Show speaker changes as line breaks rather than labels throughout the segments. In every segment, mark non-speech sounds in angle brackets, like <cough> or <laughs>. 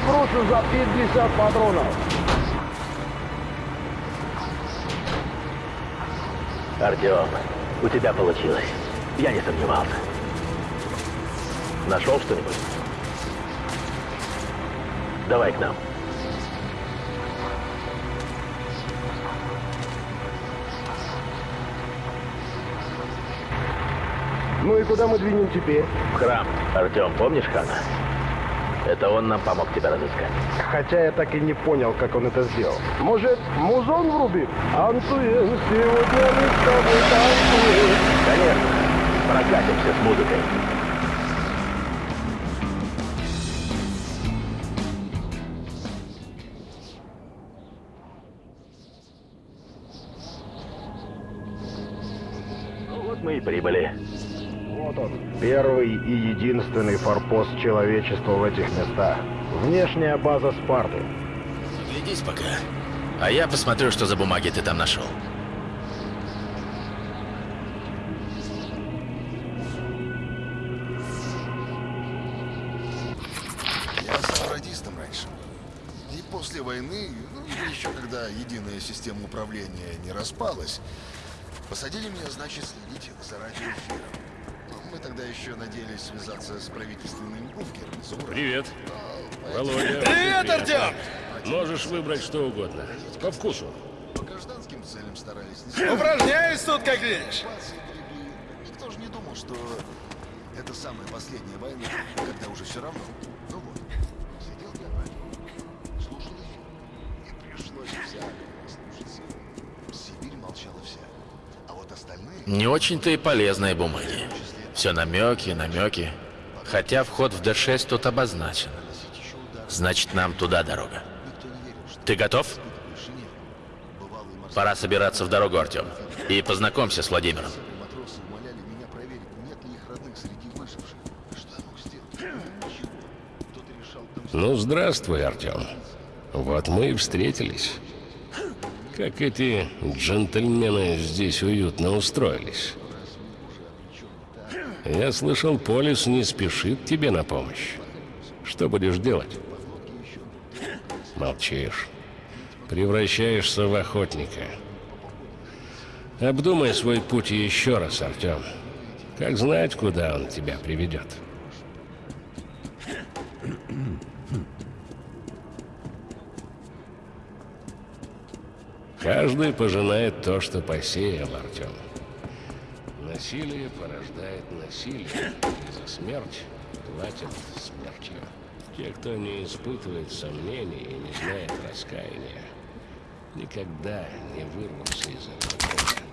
Грушу за 50 патронов.
Артем, у тебя получилось. Я не сомневался. Нашел что-нибудь? Давай к нам.
Ну и куда мы двинем теперь?
В храм. Артем, помнишь Хана? Это он нам помог тебя разыскать.
Хотя я так и не понял, как он это сделал. Может, музон врубит? Антуен, сегодня мы с тобой танцуем.
Конечно. Прокатимся с музыкой.
Первый и единственный форпост человечества в этих местах. Внешняя база Спарты.
Глядись пока. А я посмотрю, что за бумаги ты там нашел.
Я стал радистом раньше. И после войны, ну, еще когда единая система управления не распалась, посадили меня, значит, следить за радиоэфиром. Мы тогда еще надеялись связаться с правительственным бункером.
Привет.
А,
Володя.
Привет, Артем!
Можешь выбрать что угодно. По вкусу.
По гражданским целям старались не <clears throat>
Упражняюсь тут, как видишь.
Никто же не думал, что это самая последняя война, когда уже все равно. Ну вот, сидел я на радио, слушал эфир, и пришлось послушаться. Сибирь молчала вся. А вот остальные...
Не очень-то и полезные бумаги. Все намеки, намеки. Хотя вход в Д6 тут обозначен. Значит, нам туда дорога. Ты готов? Пора собираться в дорогу, Артем. И познакомься с Владимиром.
Ну, здравствуй, Артем. Вот мы и встретились. Как эти джентльмены здесь уютно устроились. Я слышал, Полис не спешит тебе на помощь. Что будешь делать? Молчишь. Превращаешься в охотника. Обдумай свой путь еще раз, Артем. Как знать, куда он тебя приведет. Каждый пожинает то, что посеял, Артем. Насилие порождает насилие, и за смерть платят смертью. Те, кто не испытывает сомнений и не знает раскаяния, никогда не вырвутся из этого.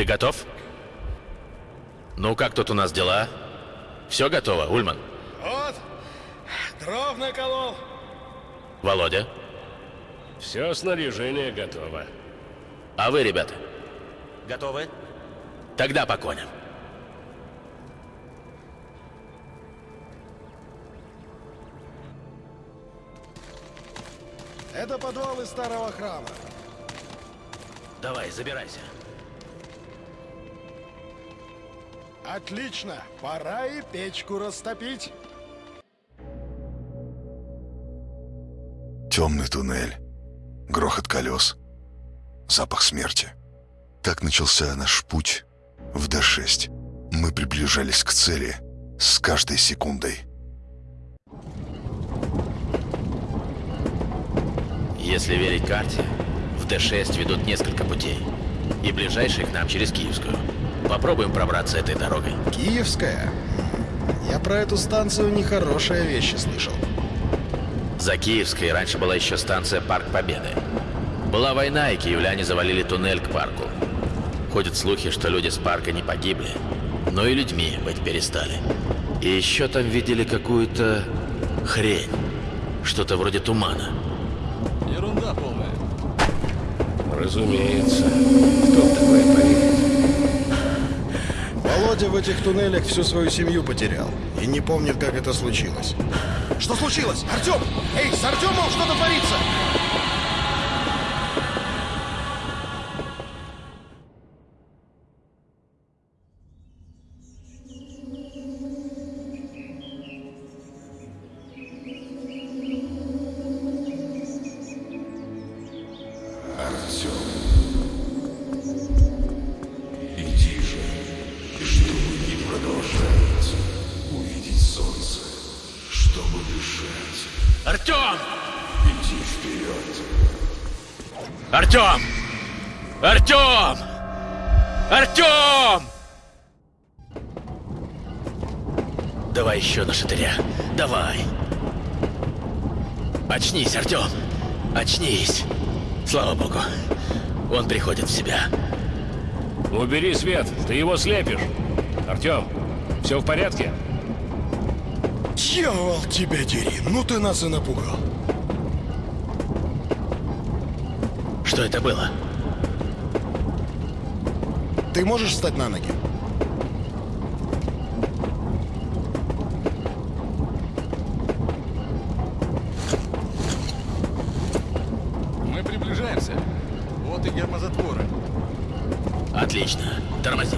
Ты готов? Ну, как тут у нас дела? Все готово, Ульман?
Вот, дров наколол.
Володя?
Все снаряжение готово.
А вы, ребята?
Готовы?
Тогда по коням.
Это подвал из старого храма.
Давай, забирайся.
Отлично. Пора и печку растопить.
Темный туннель, грохот колес, запах смерти. Так начался наш путь в Д-6. Мы приближались к цели с каждой секундой.
Если верить карте, в Д-6 ведут несколько путей. И ближайший к нам через Киевскую. Попробуем пробраться этой дорогой.
Киевская? Я про эту станцию нехорошие вещи слышал.
За Киевской раньше была еще станция Парк Победы. Была война, и киевляне завалили туннель к парку. Ходят слухи, что люди с парка не погибли, но и людьми быть перестали. И еще там видели какую-то хрень. Что-то вроде тумана.
Ерунда полная.
Разумеется. Кто в такое поверит?
Володя в этих туннелях всю свою семью потерял. И не помнит, как это случилось. Что случилось? Артем! Эй, с Артемом что-то творится!
Артем! Артем! Артем! Давай еще на шатыря. Давай. Очнись, Артем. Очнись. Слава богу. Он приходит в себя.
Убери свет, ты его слепишь. Артем, все в порядке?
Дьявол тебя дери, ну ты нас и напугал.
Что это было?
Ты можешь встать на ноги?
Мы приближаемся. Вот и гермозатворы.
Отлично. Тормози.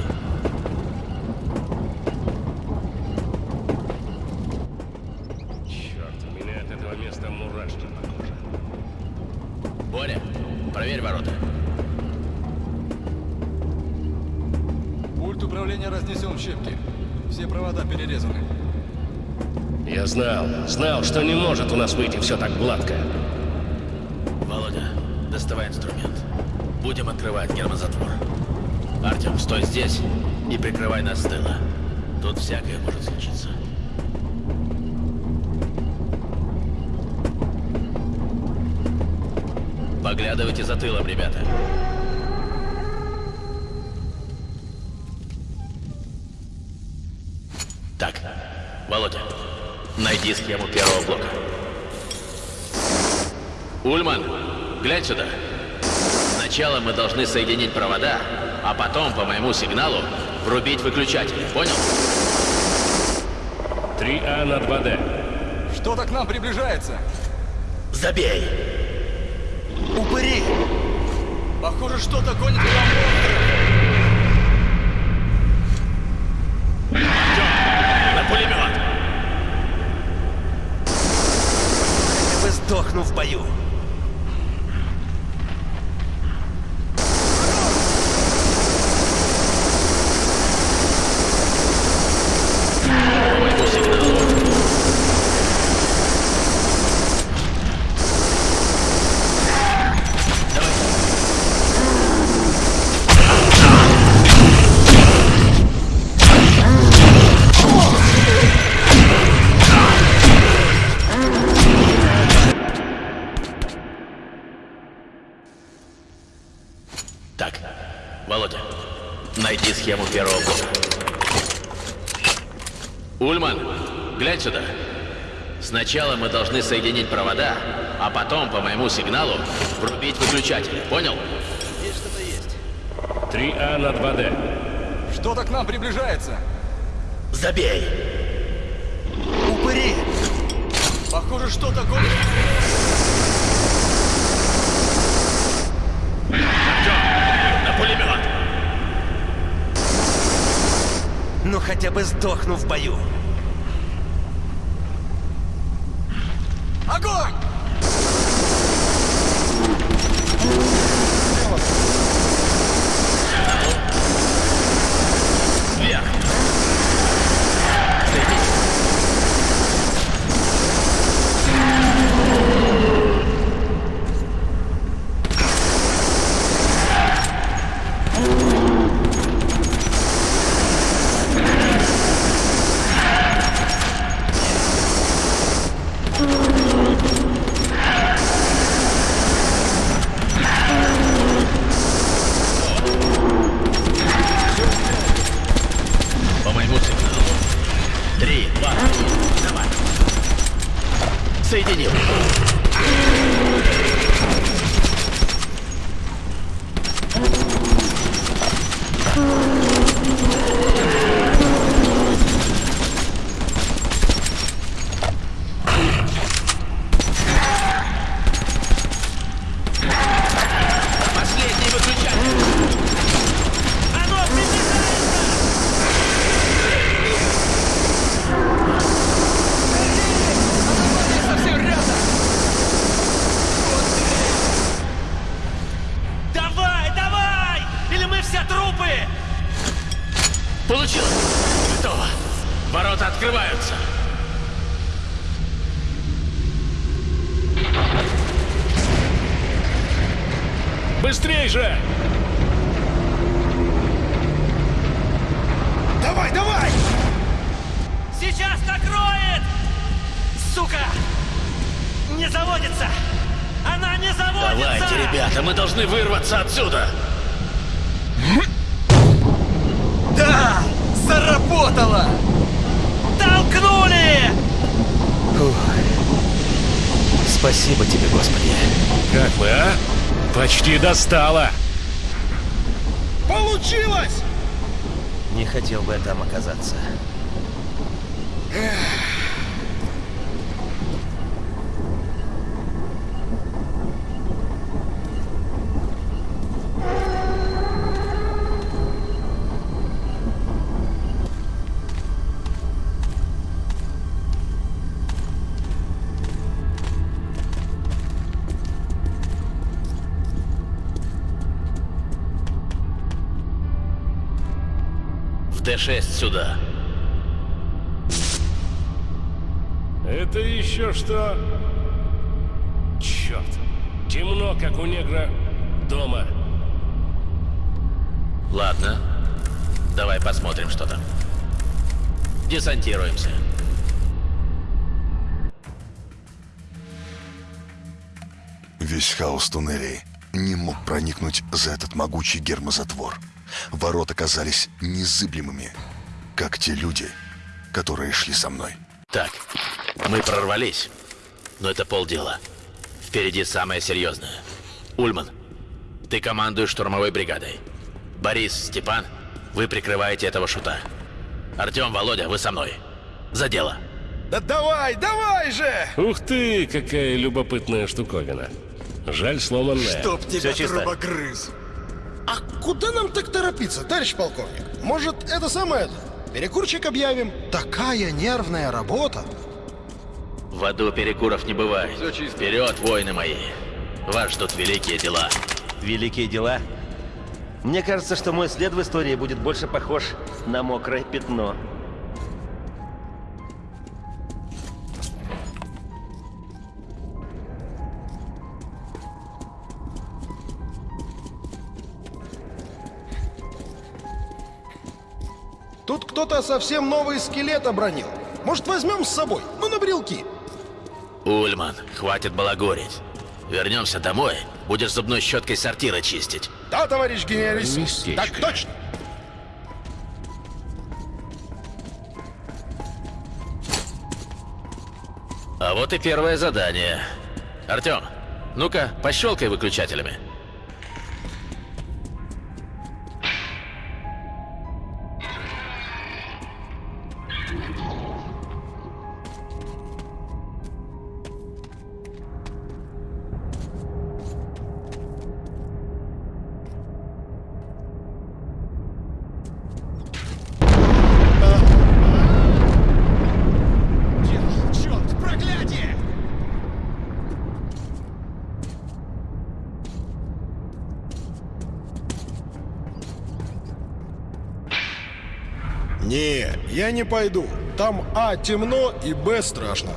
Знал, знал, что не может у нас выйти все так гладко.
Володя, доставай инструмент. Будем открывать гермозатвор. Артем, стой здесь и прикрывай нас с тыла. Тут всякое может случиться. Поглядывайте за тылом, ребята. Найди схему первого блока. Ульман, глянь сюда. Сначала мы должны соединить провода, а потом по моему сигналу врубить выключатель. Понял?
3А на 2Д.
Что-то к нам приближается.
Забей!
Упыри! Похоже, что-то гонит нам
На пулемет!
Хотя бы сдохну в бою.
По моему сигналу. Так, Володя, найди схему первого блока. Ульман, глянь сюда. Сначала мы должны соединить провода, а потом по моему сигналу врубить выключатель. Понял?
3А на 2Д.
Что-то к нам приближается.
Забей!
Упыри!
Похоже, что-то гонит...
На пулемет!
Ну хотя бы сдохну в бою. Огонь! Сука! Не заводится! Она не заводится!
Давайте, ребята, мы должны вырваться отсюда.
Да! Заработало! Толкнули! Спасибо тебе, Господи.
Как мы, а? Почти достало.
Получилось!
Не хотел бы я там оказаться.
В Д-6 сюда.
Это еще что? Черт. Темно, как у негра дома.
Ладно. Давай посмотрим, что там. Десантируемся.
Весь хаос туннелей не мог проникнуть за этот могучий гермозатвор. Ворота казались незыблемыми, как те люди, которые шли со мной.
Так, мы прорвались. Но это полдела. Впереди самое серьезное. Ульман, ты командуешь штурмовой бригадой. Борис, Степан, вы прикрываете этого шута. Артем, Володя, вы со мной. За дело.
Да давай, давай же!
Ух ты, какая любопытная штуковина. Жаль, сломанная.
Чтоб тебя трубогрыз.
А куда нам так торопиться, товарищ полковник? Может, это самое? Перекурчик объявим? Такая нервная работа.
В аду перекуров не бывает. Вперед, воины мои. Вас ждут великие дела.
Великие дела. Мне кажется, что мой след в истории будет больше похож на мокрое пятно.
Кто-то совсем новый скелет обронил. Может, возьмем с собой? Ну, на брелки.
Ульман, хватит балагурить. Вернемся домой, будешь зубной щеткой сортира чистить.
Да, товарищ.
Местечко.
Так точно.
А вот и первое задание. Артем, ну-ка, пощелкай выключателями.
Я не пойду. Там А темно и Б страшно.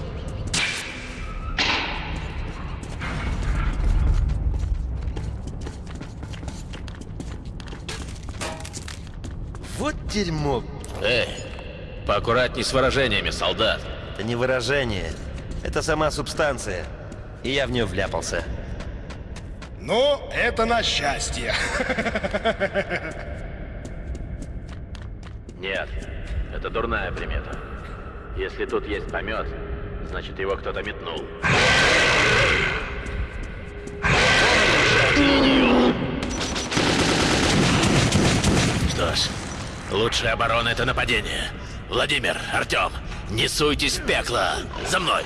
Вот дерьмо.
Эй, поаккуратней с выражениями, солдат.
Это не выражение. Это сама субстанция. И я в нее вляпался.
Но это на счастье. <laughs>
Нет, это дурная примета. Если тут есть помет, значит его кто-то метнул.
Что ж, лучшая оборона — это нападение. Владимир, Артем, не суйтесь в пекло! За мной!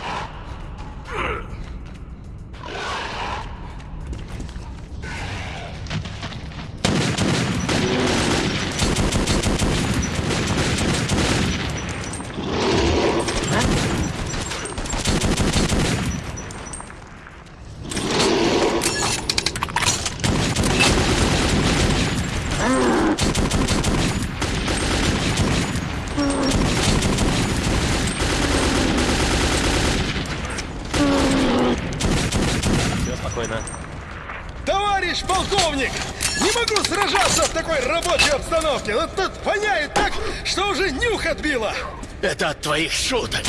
Все спокойно.
Товарищ полковник! Не могу сражаться в такой рабочей обстановке. Вот тут воняет так, что уже нюх отбило.
Это от твоих шуток!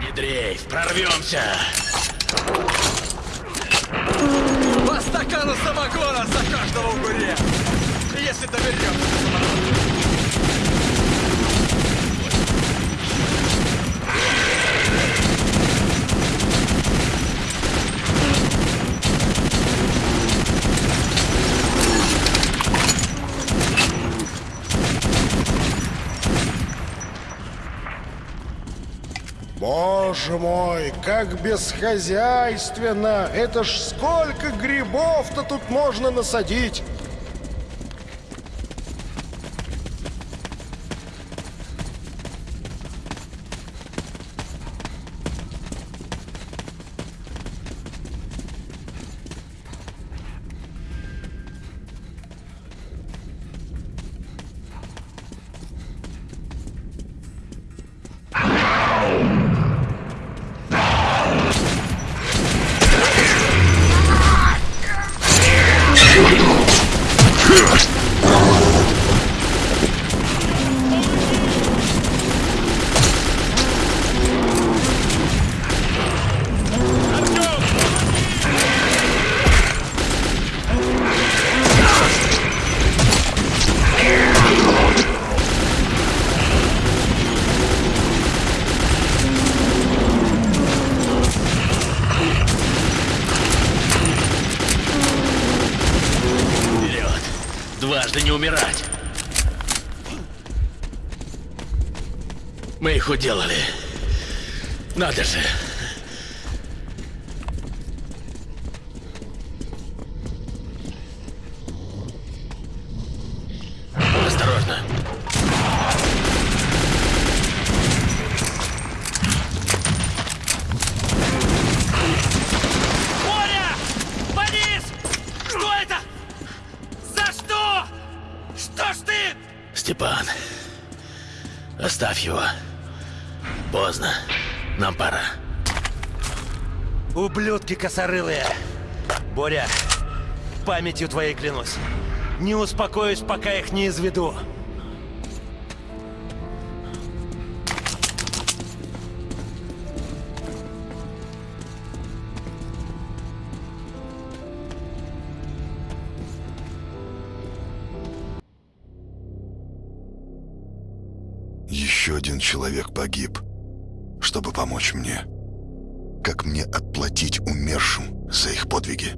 Не дрейф, прорвемся!
По стакану самогона за каждого угуря! Если доберемся.
Боже мой, как бесхозяйственно! Это ж сколько грибов-то тут можно насадить!
Уделали. Надо же.
Ублюдки косорылые! Боря, памятью твоей клянусь. Не успокоюсь, пока их не изведу.
Еще один человек погиб, чтобы помочь мне. Как мне отплатить умершим за их подвиги?